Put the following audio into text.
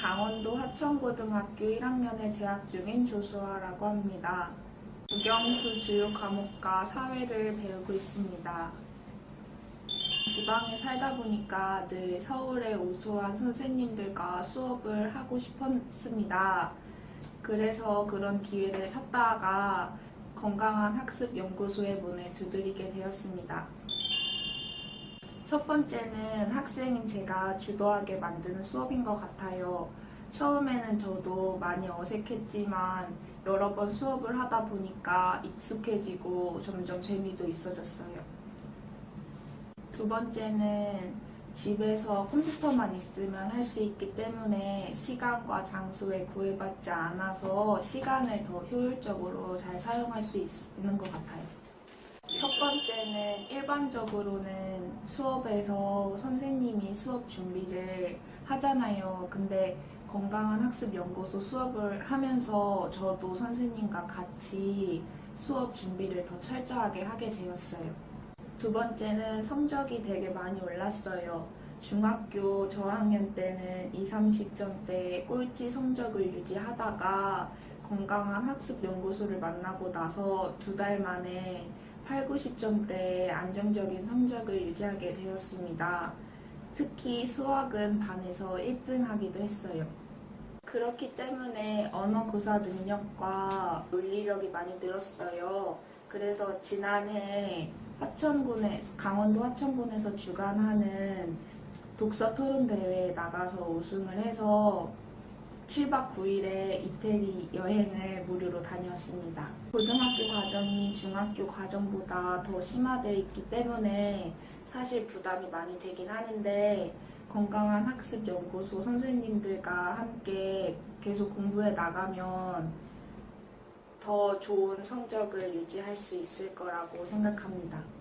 강원도 하천고등학교 1학년에 재학 중인 조수아라고 합니다. 국영수 주요 과목과 사회를 배우고 있습니다. 지방에 살다 보니까 늘 서울의 우수한 선생님들과 수업을 하고 싶었습니다. 그래서 그런 기회를 찾다가 건강한 학습 연구소의 문을 두드리게 되었습니다. 첫 번째는 학생인 제가 주도하게 만드는 수업인 것 같아요. 처음에는 저도 많이 어색했지만 여러 번 수업을 하다 보니까 익숙해지고 점점 재미도 있어졌어요. 두 번째는 집에서 컴퓨터만 있으면 할 수 있기 때문에 시간과 장소에 구애받지 않아서 시간을 더 효율적으로 잘 사용할 수 있는 것 같아요. 첫 번째는 일반적으로는 수업에서 선생님이 수업 준비를 하잖아요. 근데 건강한 학습 연구소 수업을 하면서 저도 선생님과 같이 수업 준비를 더 철저하게 하게 되었어요. 두 번째는 성적이 되게 많이 올랐어요. 중학교 저학년 때는 2, 30점대 꼴찌 성적을 유지하다가 건강한 학습 연구소를 만나고 나서 두 달 만에 8, 90점대 안정적인 성적을 유지하게 되었습니다. 특히 수학은 반에서 1등 하기도 했어요. 그렇기 때문에 언어 구사 능력과 논리력이 많이 늘었어요. 그래서 지난해 화천군에 강원도 화천군에서 주관하는 독서 토론 대회에 나가서 우승을 해서 7박 9일의 이태리 여행을 무료로 다녔습니다. 고등학교 과정이 중학교 과정보다 더 심화되어 있기 때문에 사실 부담이 많이 되긴 하는데 건강한 학습 연구소 선생님들과 함께 계속 공부해 나가면 더 좋은 성적을 유지할 수 있을 거라고 생각합니다.